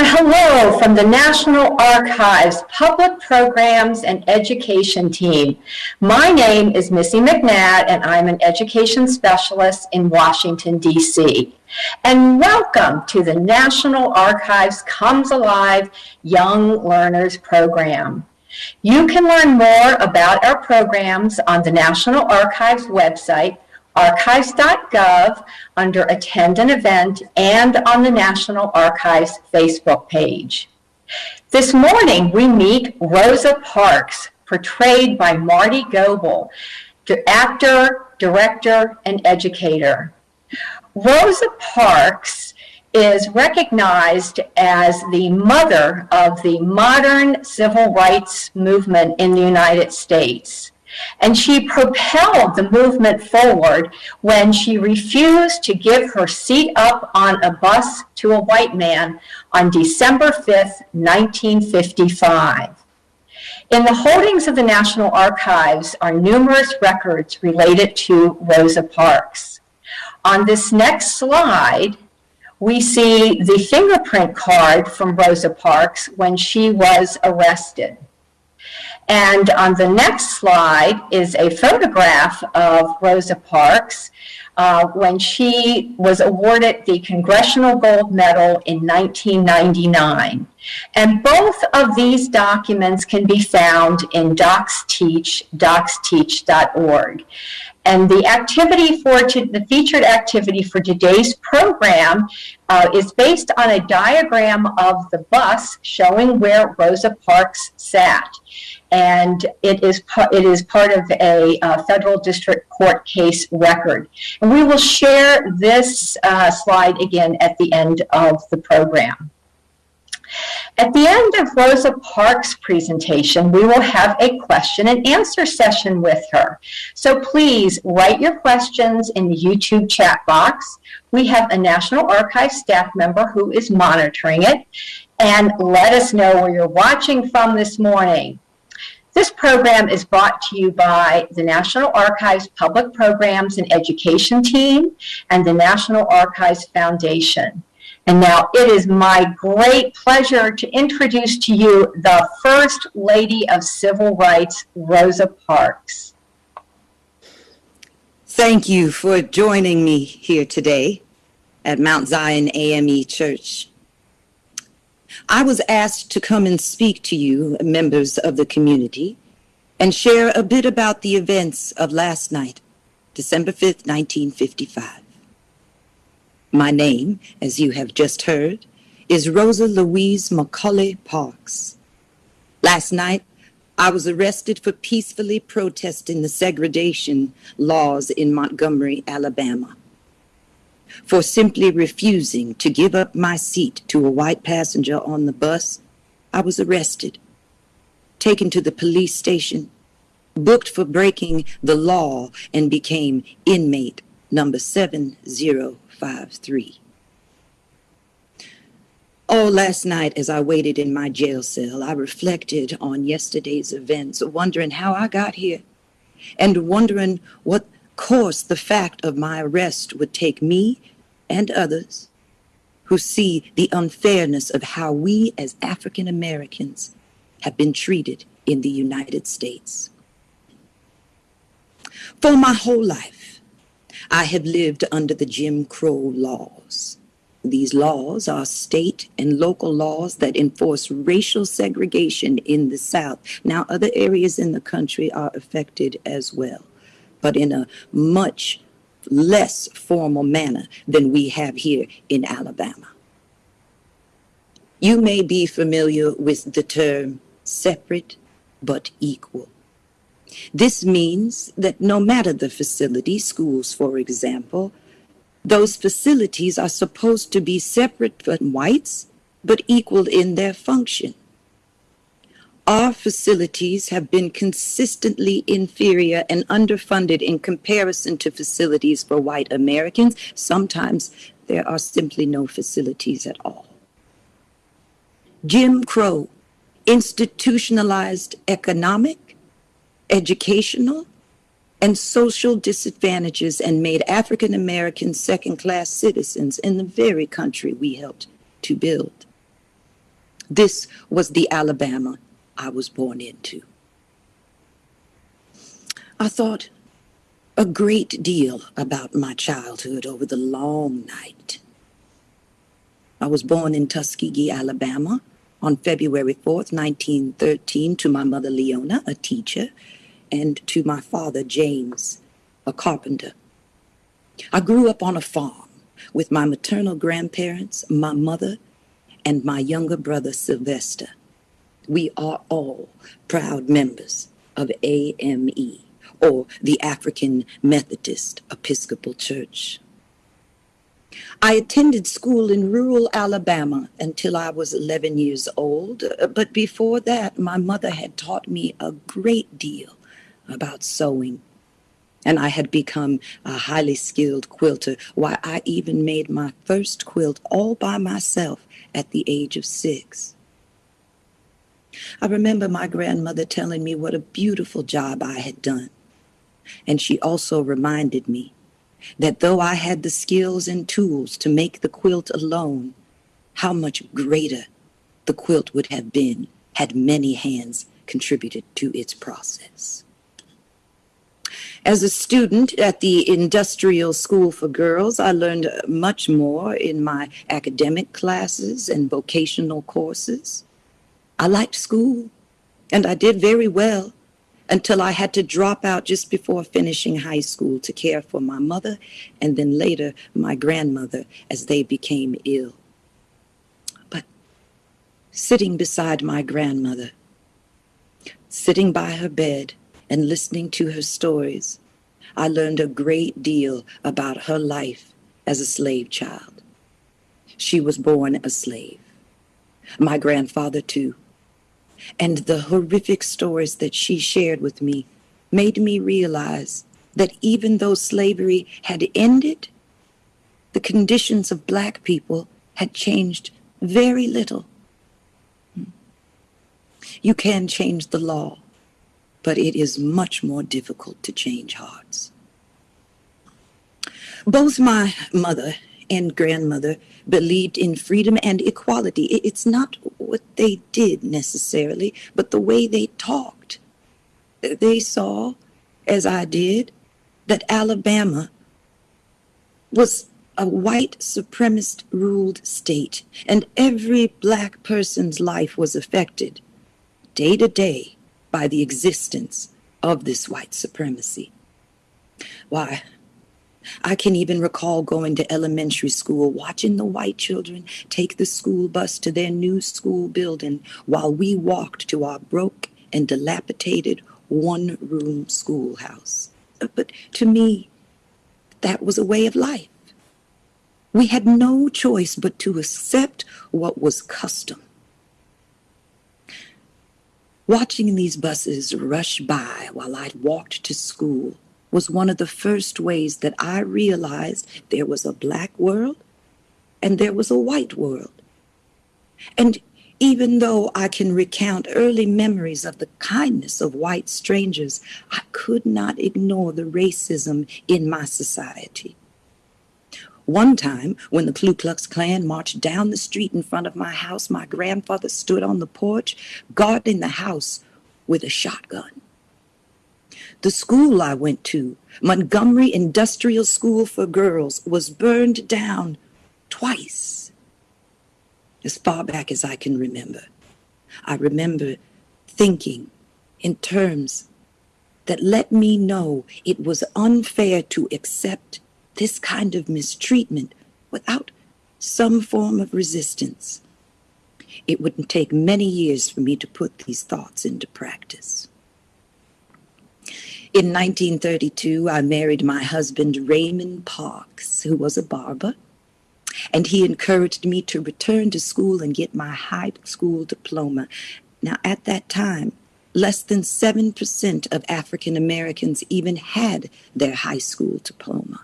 Hello from the National Archives Public Programs and Education Team. My name is Missy McNatt and I'm an education specialist in Washington, D.C. And welcome to the National Archives Comes Alive Young Learners Program. You can learn more about our programs on the National Archives website archives.gov under Attend an Event and on the National Archives Facebook page. This morning, we meet Rosa Parks, portrayed by Marty Goebel, the actor, director, and educator. Rosa Parks is recognized as the mother of the modern civil rights movement in the United States. And she propelled the movement forward when she refused to give her seat up on a bus to a white man on December 5th, 1955. In the holdings of the National Archives are numerous records related to Rosa Parks. On this next slide, we see the fingerprint card from Rosa Parks when she was arrested. And on the next slide is a photograph of Rosa Parks uh, when she was awarded the Congressional Gold Medal in 1999. And both of these documents can be found in DocsTeach, docsteach.org. And the activity for the featured activity for today's program uh, is based on a diagram of the bus showing where Rosa Parks sat and it is, it is part of a uh, federal district court case record. And we will share this uh, slide again at the end of the program. At the end of Rosa Parks' presentation, we will have a question and answer session with her. So please write your questions in the YouTube chat box. We have a National Archives staff member who is monitoring it. And let us know where you're watching from this morning. This program is brought to you by the National Archives Public Programs and Education Team and the National Archives Foundation. And now it is my great pleasure to introduce to you the First Lady of Civil Rights, Rosa Parks. Thank you for joining me here today at Mount Zion AME Church I was asked to come and speak to you, members of the community, and share a bit about the events of last night, December 5th, 1955. My name, as you have just heard, is Rosa Louise McCauley Parks. Last night, I was arrested for peacefully protesting the segregation laws in Montgomery, Alabama for simply refusing to give up my seat to a white passenger on the bus, I was arrested, taken to the police station, booked for breaking the law, and became inmate number 7053. Oh, last night as I waited in my jail cell, I reflected on yesterday's events, wondering how I got here and wondering what course the fact of my arrest would take me and others who see the unfairness of how we as African Americans have been treated in the United States. For my whole life, I have lived under the Jim Crow laws. These laws are state and local laws that enforce racial segregation in the South. Now, other areas in the country are affected as well but in a much less formal manner than we have here in Alabama. You may be familiar with the term separate but equal. This means that no matter the facility, schools for example, those facilities are supposed to be separate from whites, but equal in their function our facilities have been consistently inferior and underfunded in comparison to facilities for white Americans. Sometimes there are simply no facilities at all. Jim Crow institutionalized economic, educational, and social disadvantages and made African Americans second class citizens in the very country we helped to build. This was the Alabama I was born into. I thought a great deal about my childhood over the long night. I was born in Tuskegee, Alabama on February 4th, 1913, to my mother Leona, a teacher, and to my father James, a carpenter. I grew up on a farm with my maternal grandparents, my mother, and my younger brother Sylvester. We are all proud members of AME, or the African Methodist Episcopal Church. I attended school in rural Alabama until I was 11 years old, but before that, my mother had taught me a great deal about sewing. And I had become a highly skilled quilter. Why, I even made my first quilt all by myself at the age of six. I remember my grandmother telling me what a beautiful job I had done. And she also reminded me that though I had the skills and tools to make the quilt alone, how much greater the quilt would have been had many hands contributed to its process. As a student at the Industrial School for Girls, I learned much more in my academic classes and vocational courses. I liked school, and I did very well until I had to drop out just before finishing high school to care for my mother and then later my grandmother as they became ill. But sitting beside my grandmother, sitting by her bed and listening to her stories, I learned a great deal about her life as a slave child. She was born a slave. My grandfather, too and the horrific stories that she shared with me made me realize that even though slavery had ended, the conditions of black people had changed very little. You can change the law, but it is much more difficult to change hearts. Both my mother and grandmother believed in freedom and equality. It's not what they did necessarily, but the way they talked. They saw, as I did, that Alabama was a white supremacist ruled state, and every black person's life was affected day to day by the existence of this white supremacy. Why, I can even recall going to elementary school, watching the white children take the school bus to their new school building while we walked to our broke and dilapidated one room schoolhouse. Uh, but to me, that was a way of life. We had no choice but to accept what was custom. Watching these buses rush by while I walked to school was one of the first ways that I realized there was a black world and there was a white world. And even though I can recount early memories of the kindness of white strangers, I could not ignore the racism in my society. One time, when the Ku Klux Klan marched down the street in front of my house, my grandfather stood on the porch guarding the house with a shotgun. The school I went to, Montgomery Industrial School for Girls, was burned down twice. As far back as I can remember, I remember thinking in terms that let me know it was unfair to accept this kind of mistreatment without some form of resistance. It wouldn't take many years for me to put these thoughts into practice. In 1932, I married my husband, Raymond Parks, who was a barber, and he encouraged me to return to school and get my high school diploma. Now, at that time, less than 7% of African Americans even had their high school diploma.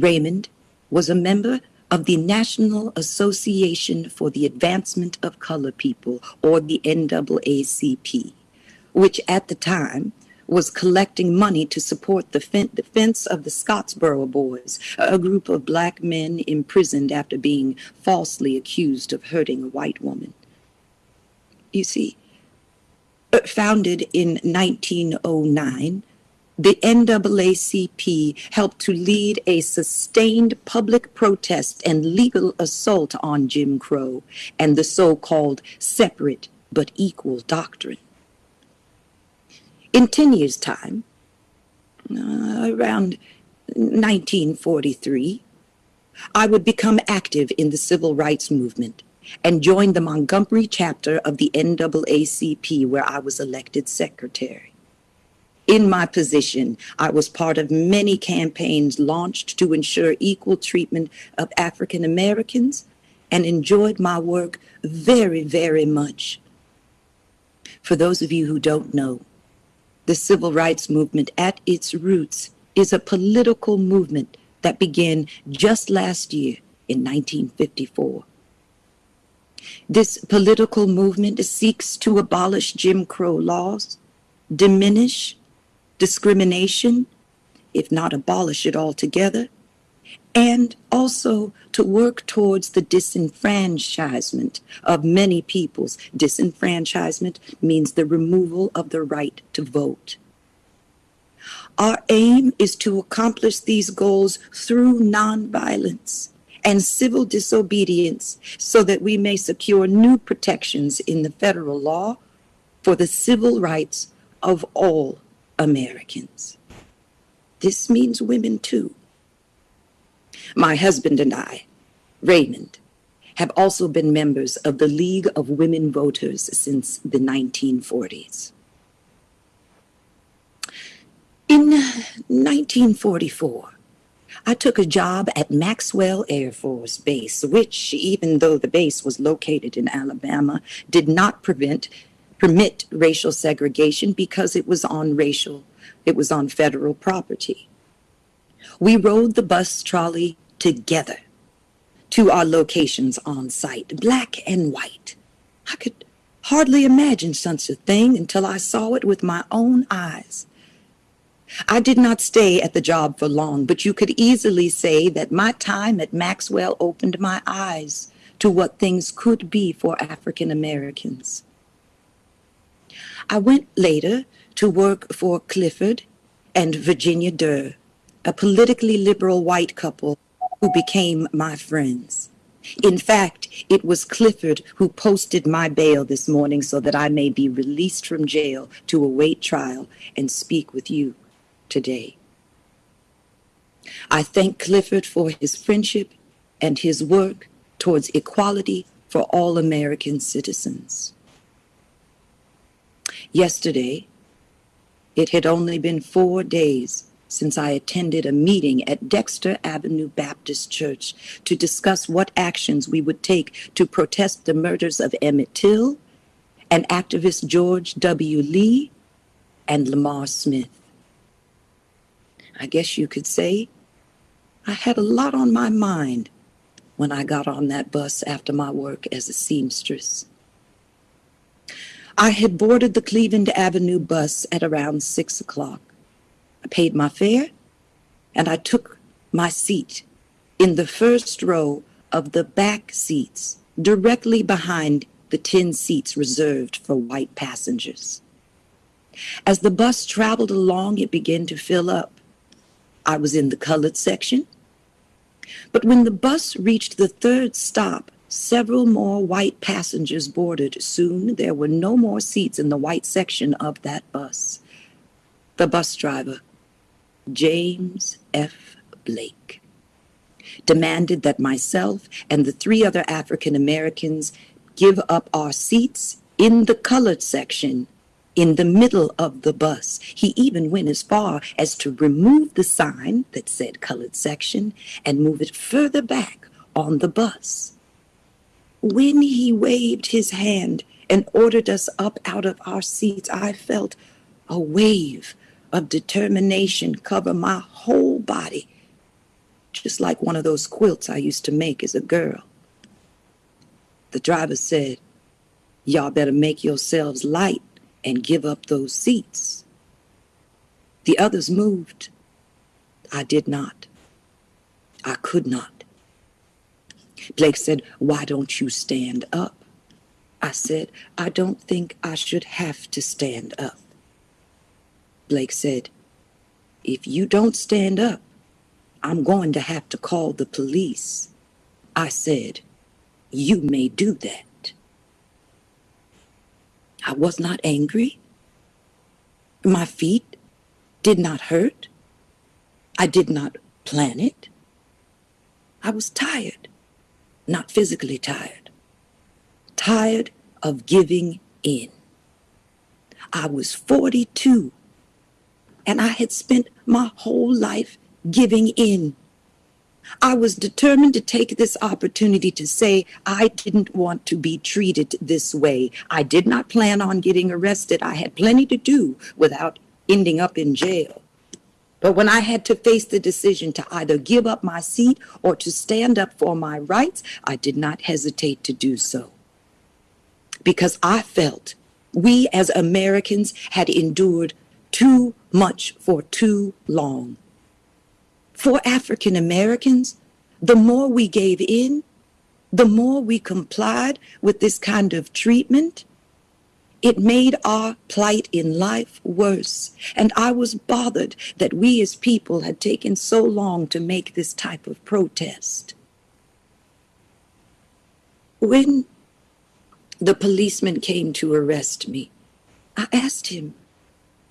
Raymond was a member of the National Association for the Advancement of Color People, or the NAACP, which at the time was collecting money to support the fen- defense of the Scottsboro Boys, a group of black men imprisoned after being falsely accused of hurting a white woman. You see, uh, founded in 1909, the NAACP helped to lead a sustained public protest and legal assault on Jim Crow and the so called separate but equal doctrine. In 10 years' time, uh, around 1943, I would become active in the civil rights movement and join the Montgomery chapter of the NAACP, where I was elected secretary. In my position, I was part of many campaigns launched to ensure equal treatment of African Americans and enjoyed my work very, very much. For those of you who don't know, the civil rights movement at its roots is a political movement that began just last year in 1954. This political movement seeks to abolish Jim Crow laws, diminish discrimination, if not abolish it altogether, and also to work towards the disenfranchisement of many peoples. Disenfranchisement means the removal of the right to vote. Our aim is to accomplish these goals through nonviolence and civil disobedience so that we may secure new protections in the federal law for the civil rights of all Americans. This means women too. My husband and I, Raymond, have also been members of the League of Women Voters since the 1940s. In 1944, I took a job at Maxwell Air Force Base, which, even though the base was located in Alabama, did not prevent permit racial segregation because it was on racial, it was on federal property. We rode the bus trolley together to our locations on site, black and white. I could hardly imagine such a thing until I saw it with my own eyes. I did not stay at the job for long, but you could easily say that my time at Maxwell opened my eyes to what things could be for African Americans. I went later to work for Clifford and Virginia Durr, a politically liberal white couple who became my friends. In fact, it was Clifford who posted my bail this morning so that I may be released from jail to await trial and speak with you today. I thank Clifford for his friendship and his work towards equality for all American citizens. Yesterday, it had only been four days since I attended a meeting at Dexter Avenue Baptist Church to discuss what actions we would take to protest the murders of Emmett Till and activist George W. Lee and Lamar Smith. I guess you could say I had a lot on my mind when I got on that bus after my work as a seamstress. I had boarded the Cleveland Avenue bus at around six o'clock. I paid my fare and I took my seat in the first row of the back seats, directly behind the 10 seats reserved for white passengers. As the bus traveled along, it began to fill up. I was in the colored section. But when the bus reached the third stop, Several more white passengers boarded. Soon there were no more seats in the white section of that bus. The bus driver, James F. Blake, demanded that myself and the three other African Americans give up our seats in the colored section in the middle of the bus. He even went as far as to remove the sign that said colored section and move it further back on the bus when he waved his hand and ordered us up out of our seats, I felt a wave of determination cover my whole body, just like one of those quilts I used to make as a girl. The driver said, Y'all better make yourselves light and give up those seats. The others moved. I did not. I could not. Blake said, Why don't you stand up? I said, I don't think I should have to stand up. Blake said, If you don't stand up, I'm going to have to call the police. I said, You may do that. I was not angry. My feet did not hurt. I did not plan it. I was tired, not physically tired, tired of giving in. I was 42 and I had spent my whole life giving in. I was determined to take this opportunity to say I didn't want to be treated this way. I did not plan on getting arrested. I had plenty to do without ending up in jail. But when I had to face the decision to either give up my seat or to stand up for my rights, I did not hesitate to do so. Because I felt we as Americans had endured too much for too long. For African Americans, the more we gave in, the more we complied with this kind of treatment, it made our plight in life worse. And I was bothered that we as people had taken so long to make this type of protest. When the policeman came to arrest me, I asked him,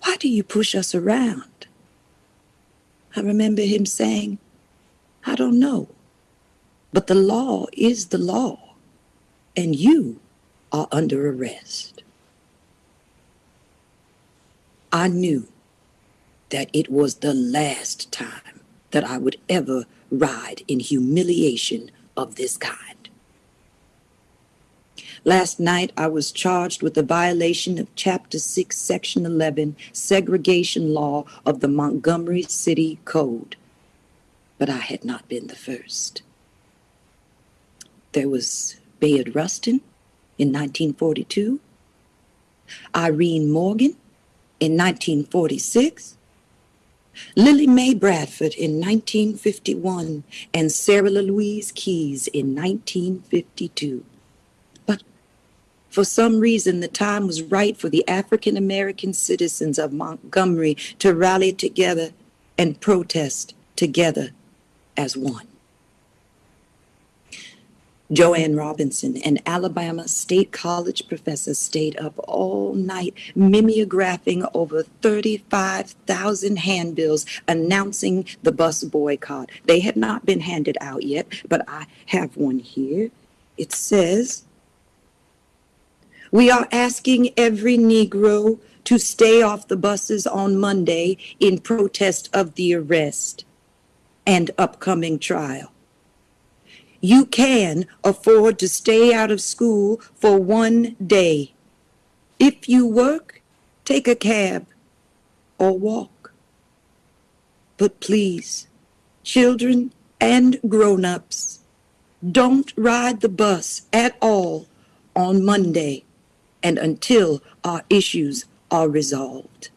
Why do you push us around? I remember him saying, I don't know, but the law is the law, and you are under arrest. I knew that it was the last time that I would ever ride in humiliation of this kind. Last night, I was charged with a violation of Chapter 6, Section 11, segregation law of the Montgomery City Code. But I had not been the first. There was Bayard Rustin in 1942, Irene Morgan in 1946, Lillie Mae Bradford in 1951, and Sarah Louise Keys in 1952. For some reason, the time was right for the African American citizens of Montgomery to rally together and protest together as one. Jo Ann Robinson, an Alabama State College professor, stayed up all night mimeographing over 35,000 handbills announcing the bus boycott. They had not been handed out yet, but I have one here. It says, We are asking every Negro to stay off the buses on Monday in protest of the arrest and upcoming trial you can afford to stay out of school for one day. If you work, take a cab or walk. But please, children and grown ups, don't ride the bus at all on Monday and until our issues are resolved.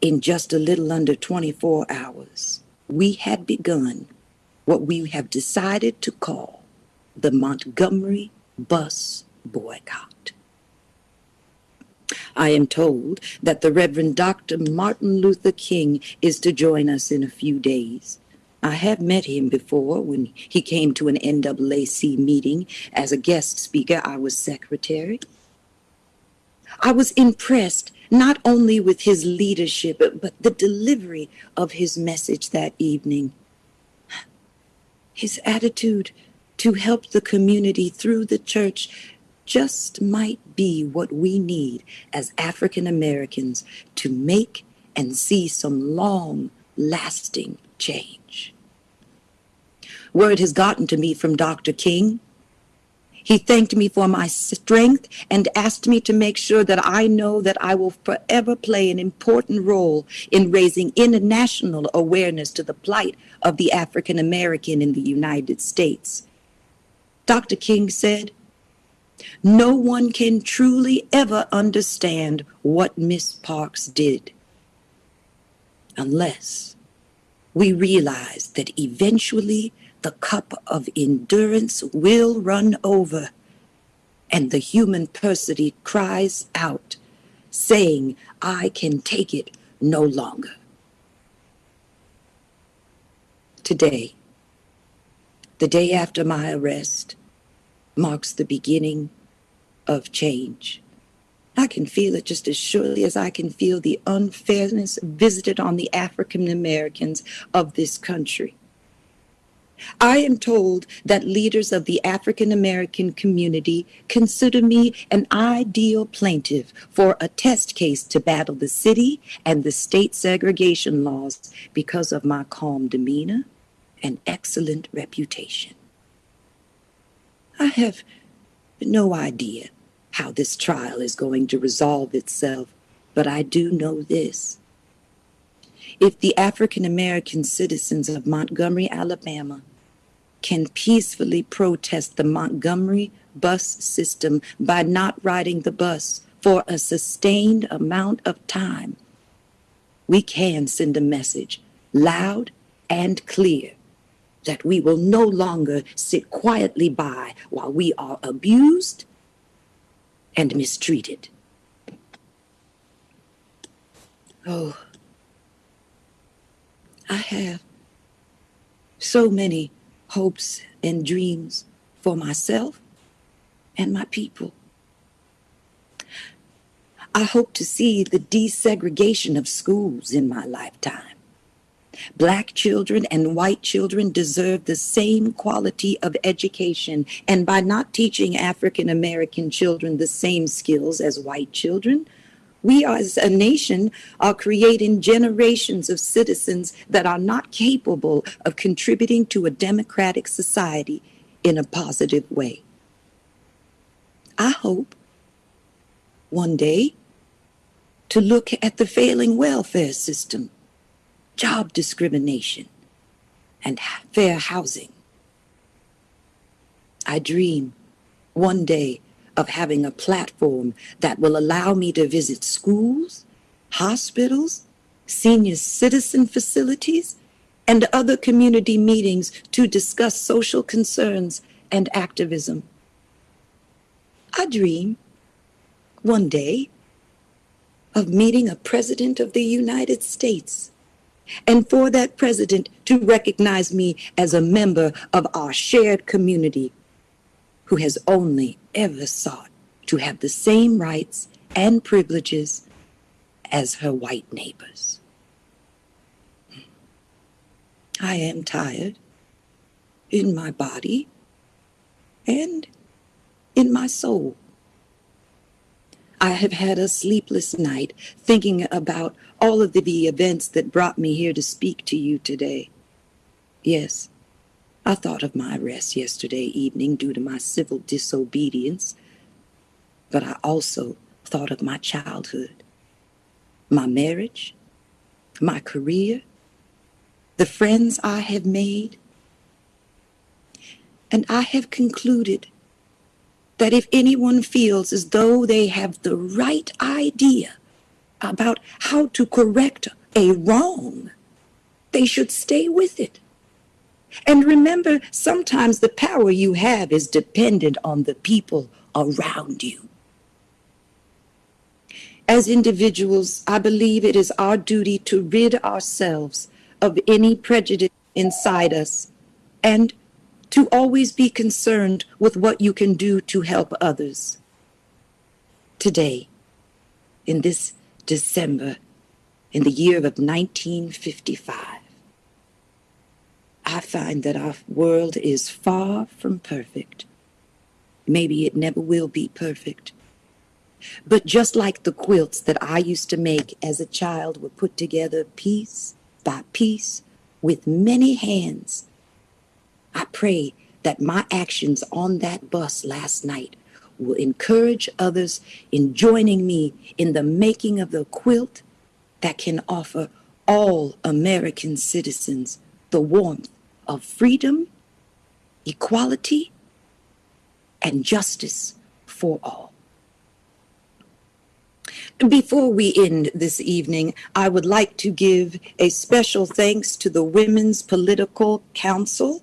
In just a little under 24 hours, we had begun what we have decided to call the Montgomery bus boycott. I am told that the Reverend Dr. Martin Luther King is to join us in a few days. I have met him before when he came to an NAAC meeting. As a guest speaker, I was secretary. I was impressed not only with his leadership, but the delivery of his message that evening. His attitude to help the community through the church just might be what we need as African Americans to make and see some long lasting change. Word has gotten to me from Dr. King. He thanked me for my strength and asked me to make sure that I know that I will forever play an important role in raising international awareness to the plight of the African American in the United States. Dr. King said, no one can truly ever understand what Miss Parks did unless we realize that eventually the cup of endurance will run over and the human persody cries out, saying, I can take it no longer. Today, the day after my arrest, marks the beginning of change. I can feel it just as surely as I can feel the unfairness visited on the African Americans of this country. I am told that leaders of the African American community consider me an ideal plaintiff for a test case to battle the city and the state segregation laws because of my calm demeanor and excellent reputation. I have no idea how this trial is going to resolve itself, but I do know this. If the African American citizens of Montgomery, Alabama, can peacefully protest the Montgomery bus system by not riding the bus for a sustained amount of time, we can send a message loud and clear that we will no longer sit quietly by while we are abused and mistreated. Oh, I have so many hopes and dreams for myself and my people. I hope to see the desegregation of schools in my lifetime. Black children and white children deserve the same quality of education, and by not teaching African American children the same skills as white children, we as a nation are creating generations of citizens that are not capable of contributing to a democratic society in a positive way. I hope one day to look at the failing welfare system job discrimination, and fair housing. I dream one day of having a platform that will allow me to visit schools, hospitals, senior citizen facilities, and other community meetings to discuss social concerns and activism. I dream one day of meeting a president of the United States and for that president to recognize me as a member of our shared community who has only ever sought to have the same rights and privileges as her white neighbors. I am tired in my body and in my soul. I have had a sleepless night thinking about all of the, the events that brought me here to speak to you today. Yes, I thought of my arrest yesterday evening due to my civil disobedience, but I also thought of my childhood, my marriage, my career, the friends I have made, and I have concluded that if anyone feels as though they have the right idea about how to correct a wrong, they should stay with it. And remember, sometimes the power you have is dependent on the people around you. As individuals, I believe it is our duty to rid ourselves of any prejudice inside us and to always be concerned with what you can do to help others. Today, in this December, in the year of 1955, I find that our world is far from perfect. Maybe it never will be perfect. But just like the quilts that I used to make as a child were put together piece by piece with many hands, I pray that my actions on that bus last night will encourage others in joining me in the making of the quilt that can offer all American citizens the warmth of freedom, equality, and justice for all. Before we end this evening, I would like to give a special thanks to the Women's Political Council,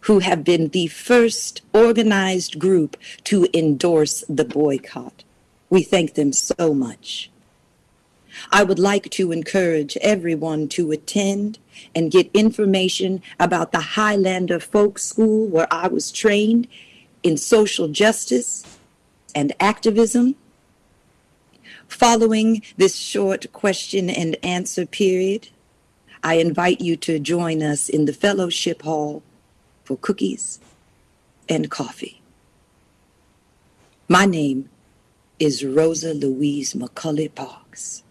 who have been the first organized group to endorse the boycott. We thank them so much. I would like to encourage everyone to attend and get information about the Highlander Folk School where I was trained in social justice and activism. Following this short question and answer period, I invite you to join us in the fellowship hall for cookies and coffee. My name is Rosa Louise McCauley Parks,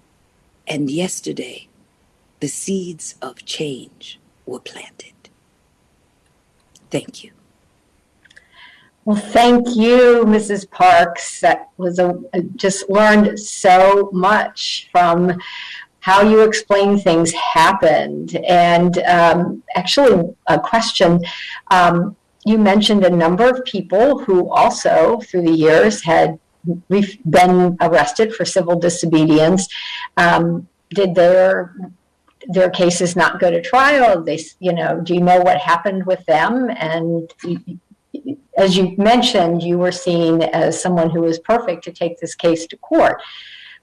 and yesterday the seeds of change were planted. Thank you. Well, thank you, Mrs. Parks. That was a, I just learned so much from how you explain things happened. And um, actually, a question. Um, you mentioned a number of people who also, through the years, had re- been arrested for civil disobedience. Um, did their their cases not go to trial? They, you know, do you know what happened with them? And as you mentioned, you were seen as someone who was perfect to take this case to court.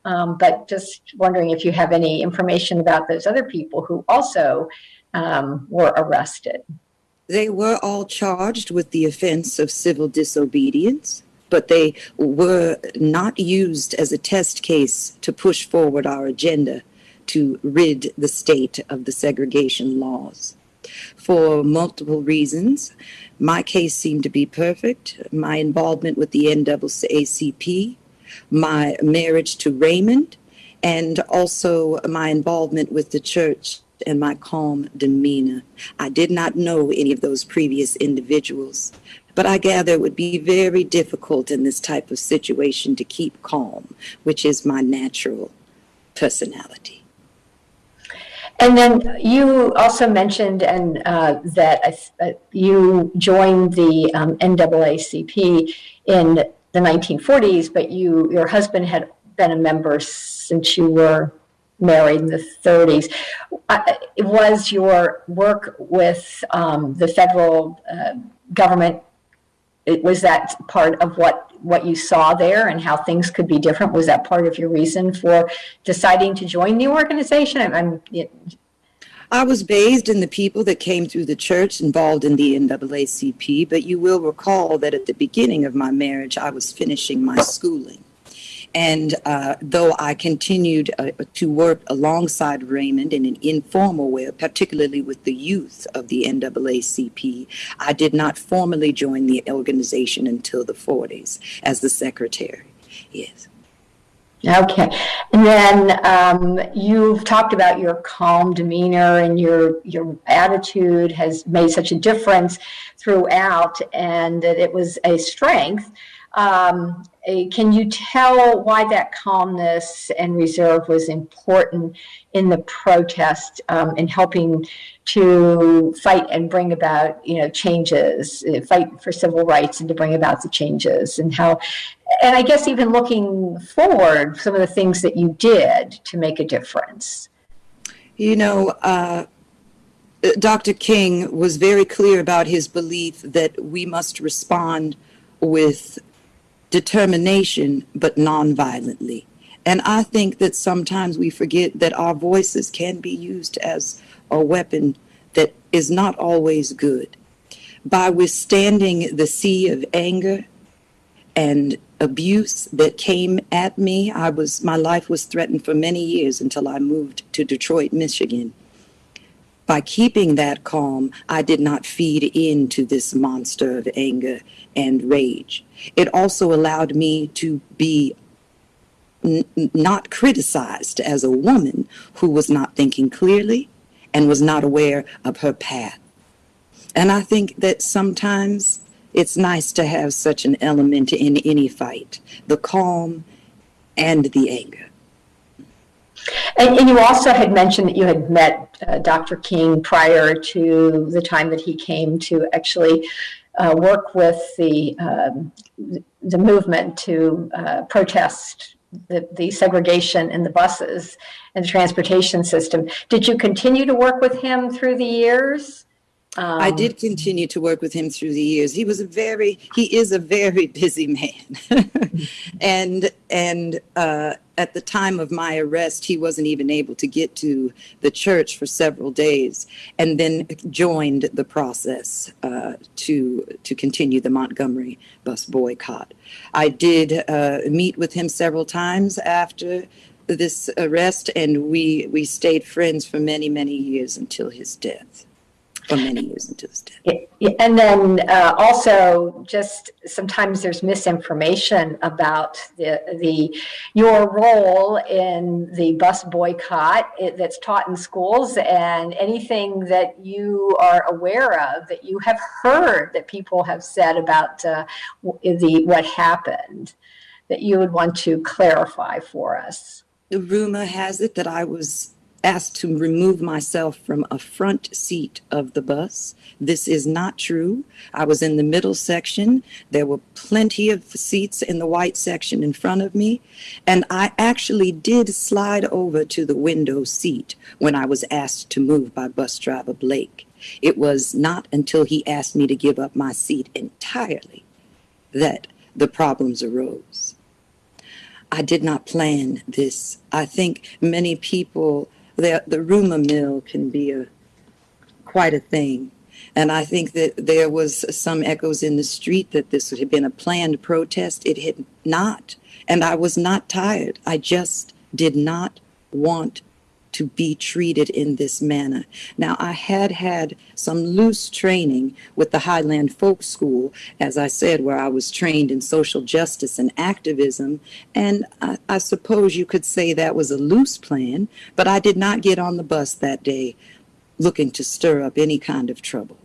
Um, but just wondering if you have any information about those other people who also um, were arrested. They were all charged with the offense of civil disobedience, but they were not used as a test case to push forward our agenda to rid the state of the segregation laws. For multiple reasons, my case seemed to be perfect. My involvement with the NAACP, my marriage to Raymond, and also my involvement with the church and my calm demeanor. I did not know any of those previous individuals, but I gather it would be very difficult in this type of situation to keep calm, which is my natural personality. And then you also mentioned and uh, that uh, you joined the um, NAACP in the 1940s, but you your husband had been a member since you were married in the 30s. Uh, was your work with um, the federal uh, government? It, was that part of what what you saw there and how things could be different? Was that part of your reason for deciding to join the organization? I'm, I'm it, I was bathed in the people that came through the church involved in the NAACP, but you will recall that at the beginning of my marriage, I was finishing my schooling. And uh, though I continued uh, to work alongside Raymond in an informal way, particularly with the youth of the NAACP, I did not formally join the organization until the 40s as the secretary. Yes. Okay, and then um, you've talked about your calm demeanor and your your attitude has made such a difference throughout, and that it was a strength. Um, can you tell why that calmness and reserve was important in the protest um, in helping to fight and bring about you know changes uh, fight for civil rights and to bring about the changes and how and i guess even looking forward some of the things that you did to make a difference? You know uh, dr king was very clear about his belief that we must respond with determination, but nonviolently. And I think that sometimes we forget that our voices can be used as a weapon that is not always good. By withstanding the sea of anger and abuse that came at me, I was my life was threatened for many years until I moved to Detroit, Michigan. By keeping that calm, I did not feed into this monster of anger and rage. It also allowed me to be not criticized as a woman who was not thinking clearly and was not aware of her path. And I think that sometimes it's nice to have such an element in any fight the calm and the anger. And, and, you also had mentioned that you had met uh, Dr. King prior to the time that he came to actually uh, work with the, um, the movement to uh, protest the, the segregation in the buses and the transportation system. Did you continue to work with him through the years? I Um, did continue to work with him through the years. He was a very, he is a very busy man. and and uh, at the time of my arrest, he wasn't even able to get to the church for several days, and then joined the process uh, to to continue the Montgomery bus boycott. I did uh, meet with him several times after this arrest, and we we stayed friends for many many years until his death for many years until his death. Yeah, And then uh, also, just sometimes there's misinformation about the, the, your role in the bus boycott it- that's taught in schools and anything that you are aware of that you have heard that people have said about uh, the, what happened, that you would want to clarify for us. The rumor has it that I was asked to remove myself from a front seat of the bus. This is not true. I was in the middle section. There were plenty of seats in the white section in front of me. And I actually did slide over to the window seat when I was asked to move by bus driver Blake. It was not until he asked me to give up my seat entirely that the problems arose. I did not plan this. I think many people, the, the rumor mill can be a quite a thing. And I think that there was some echoes in the street that this had been a planned protest. It had not. And I was not tired. I just did not want to be treated in this manner. Now, I had had some loose training with the Highland Folk School, as I said, where I was trained in social justice and activism. And I, I suppose you could say that was a loose plan, but I did not get on the bus that day looking to stir up any kind of trouble.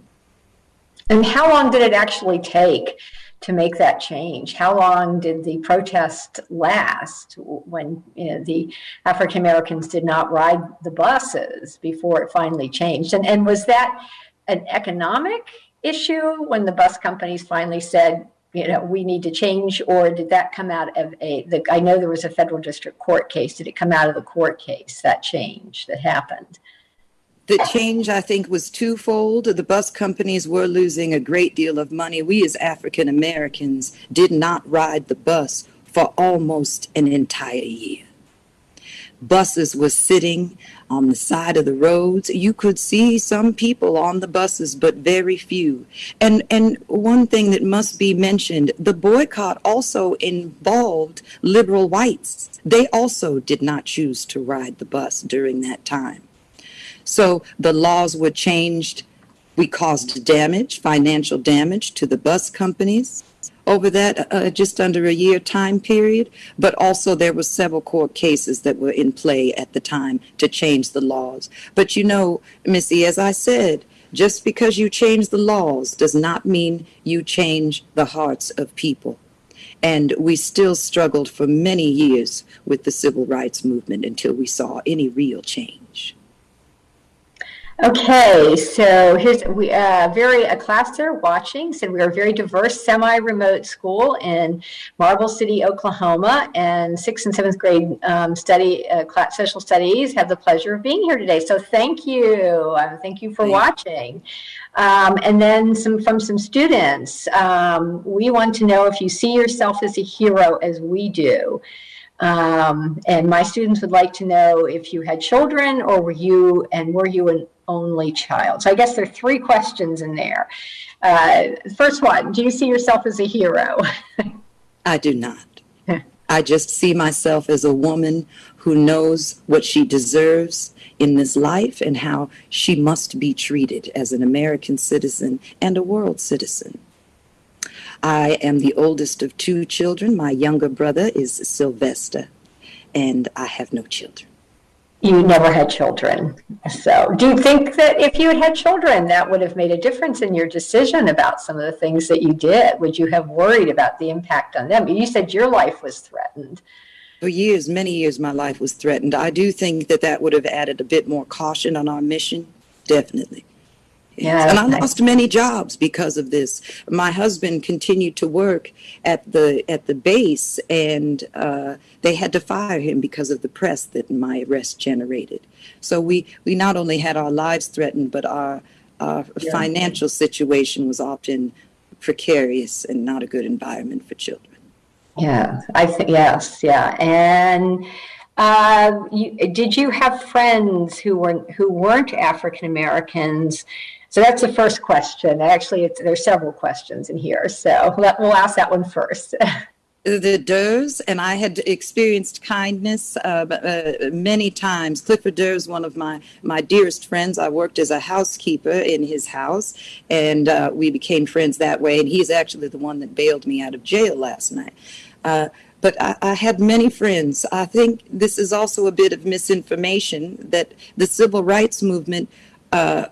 And how long did it actually take to make that change? How long did the protest last when you know, the African Americans did not ride the buses before it finally changed? And, and was that an economic issue when the bus companies finally said, you know, we need to change, or did that come out of a? The, I know there was a federal district court case. Did it come out of the court case that change that happened? The change, I think, was twofold. The bus companies were losing a great deal of money. We, as African Americans, did not ride the bus for almost an entire year. Buses were sitting on the side of the roads. You could see some people on the buses, but very few. And and one thing that must be mentioned, the boycott also involved liberal whites. They also did not choose to ride the bus during that time. So the laws were changed. We caused damage, financial damage to the bus companies over that uh, just under a year time period. But also there were several court cases that were in play at the time to change the laws. But you know, Missy, as I said, just because you change the laws does not mean you change the hearts of people. And we still struggled for many years with the civil rights movement until we saw any real change. Okay, so here's we uh, very a class there watching said we are a very diverse semi-remote school in Marble City, Oklahoma, and sixth and seventh grade um, study uh, class, social studies have the pleasure of being here today. So thank you, uh, thank you for watching. Um, and then some from some students, um, we want to know if you see yourself as a hero as we do. Um, and my students would like to know if you had children or were you, and were you an only child? So I guess there are three questions in there. Uh, first one, do you see yourself as a hero? I do not. I just see myself as a woman who knows what she deserves in this life and how she must be treated as an American citizen and a world citizen. I am the oldest of two children. My younger brother is Sylvester, and I have no children. You never had children. So do you think that if you had had children, that would have made a difference in your decision about some of the things that you did? Would you have worried about the impact on them? You said your life was threatened. For years, many years, my life was threatened. I do think that that would have added a bit more caution on our mission, definitely. Yeah, and I lost many jobs because of this. My husband continued to work at the at the base, and uh, they had to fire him because of the press that my arrest generated. So we we not only had our lives threatened, but our our Yeah. financial situation was often precarious and not a good environment for children. Yeah, I think, yes, yeah. And uh, you, did you have friends who weren't, who weren't African Americans? So that's the first question. Actually, there's several questions in here. So let, we'll ask that one first. the Durrs, and I had experienced kindness uh, uh, many times. Clifford Durrs, one of my, my dearest friends, I worked as a housekeeper in his house, and uh, we became friends that way. And he's actually the one that bailed me out of jail last night. Uh, but I, I had many friends. I think this is also a bit of misinformation that the civil rights movement uh,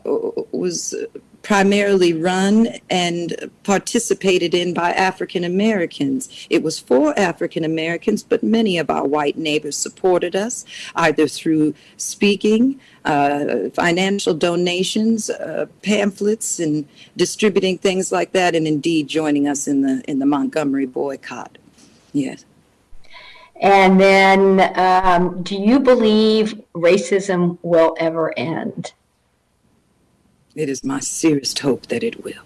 was primarily run and participated in by African Americans. It was for African Americans, but many of our white neighbors supported us either through speaking, uh, financial donations, uh, pamphlets, and distributing things like that, and indeed joining us in the in the Montgomery boycott. Yes. And then, um, do you believe racism will ever end? It is my sincerest hope that it will.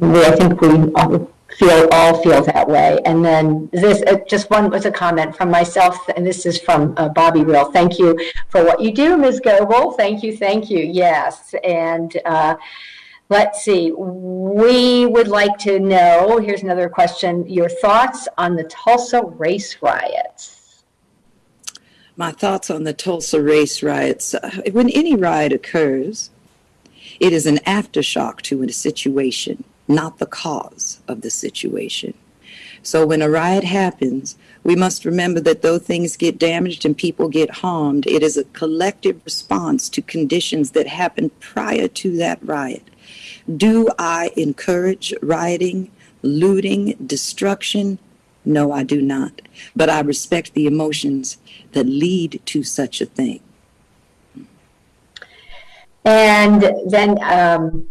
I think we all feel, all feel that way. And then this, uh, just one was a comment from myself, and this is from uh, Bobby Real. Thank you for what you do, Ms. Goebel. Thank you, thank you. Yes. And uh, let's see, we would like to know, here's another question, your thoughts on the Tulsa race riots. My thoughts on the Tulsa race riots. Uh, When any riot occurs, it is an aftershock to a situation, not the cause of the situation. So when a riot happens, we must remember that though things get damaged and people get harmed, it is a collective response to conditions that happened prior to that riot. Do I encourage rioting, looting, destruction? No, I do not. But I respect the emotions that lead to such a thing. And then, um,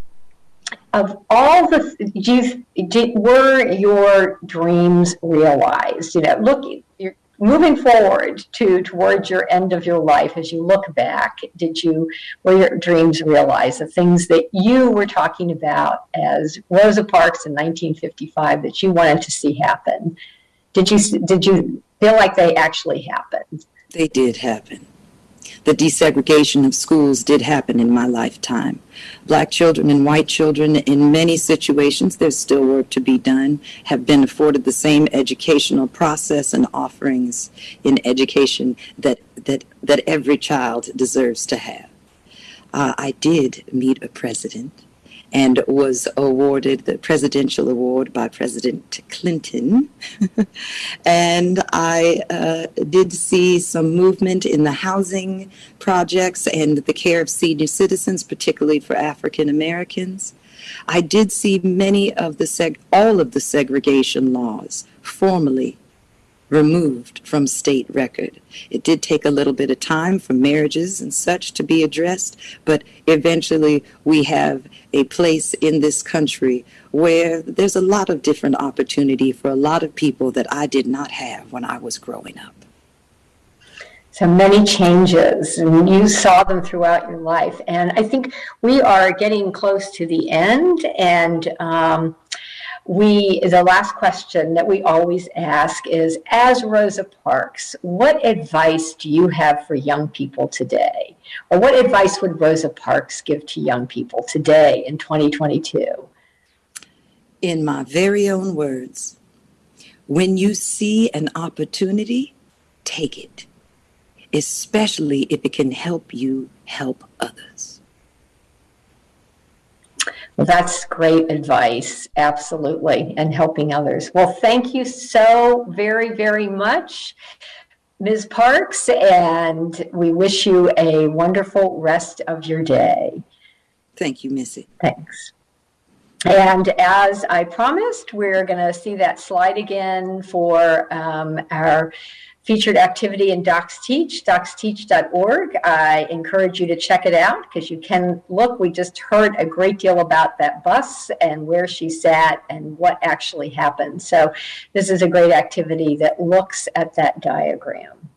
of all the, you, did, were your dreams realized? You know, look, you're moving forward to towards your end of your life. As you look back, did you were your dreams realized? The things that you were talking about as Rosa Parks in 1955 that you wanted to see happen. Did you did you feel like they actually happened? They did happen. The desegregation of schools did happen in my lifetime. Black children and white children, in many situations, there's still work to be done, have been afforded the same educational process and offerings in education that, that, that every child deserves to have. Uh, I did meet a president and was awarded the presidential award by President Clinton. and I uh, did see some movement in the housing projects and the care of senior citizens, particularly for African Americans. I did see many of the seg- all of the segregation laws formally removed from state record. It did take a little bit of time for marriages and such to be addressed, but eventually we have a place in this country where there's a lot of different opportunity for a lot of people that I did not have when I was growing up. So many changes, and you saw them throughout your life. And I think we are getting close to the end. And um, we, the last question that we always ask is As Rosa Parks, what advice do you have for young people today? Or what advice would Rosa Parks give to young people today in 2022? In my very own words, when you see an opportunity, take it, especially if it can help you help others. That's great advice, absolutely, and helping others. Well, thank you so very, very much, Ms. Parks, and we wish you a wonderful rest of your day. Thank you, Missy. Thanks. And as I promised, we're going to see that slide again for um, our featured activity in DocsTeach, docsteach.org. I encourage you to check it out because you can look. We just heard a great deal about that bus and where she sat and what actually happened. So this is a great activity that looks at that diagram.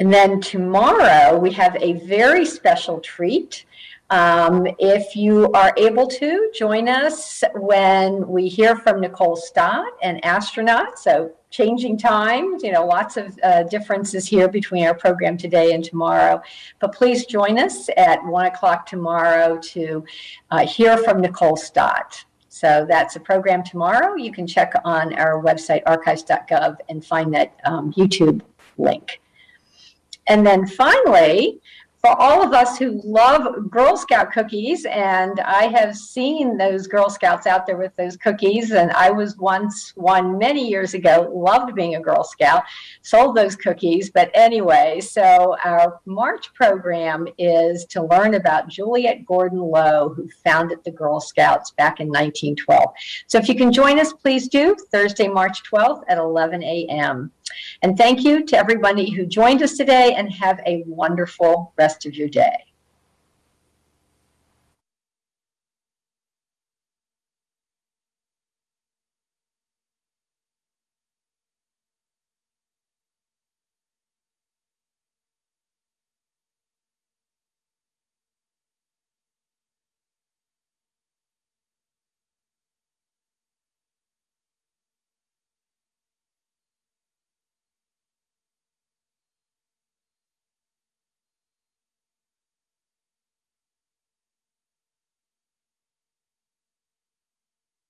And then tomorrow we have a very special treat. Um, if you are able to join us when we hear from Nicole Stott, an astronaut, so changing times, you know, lots of uh, differences here between our program today and tomorrow. But please join us at one o'clock tomorrow to uh, hear from Nicole Stott. So that's a program tomorrow. You can check on our website, archives.gov, and find that um, YouTube link. And then finally, for all of us who love Girl Scout cookies, and I have seen those Girl Scouts out there with those cookies, and I was once one many years ago, loved being a Girl Scout, sold those cookies. But anyway, so our March program is to learn about Juliette Gordon Low, who founded the Girl Scouts back in 1912. So if you can join us, please do, Thursday, March 12th at 11 a.m. And thank you to everybody who joined us today and have a wonderful rest of your day.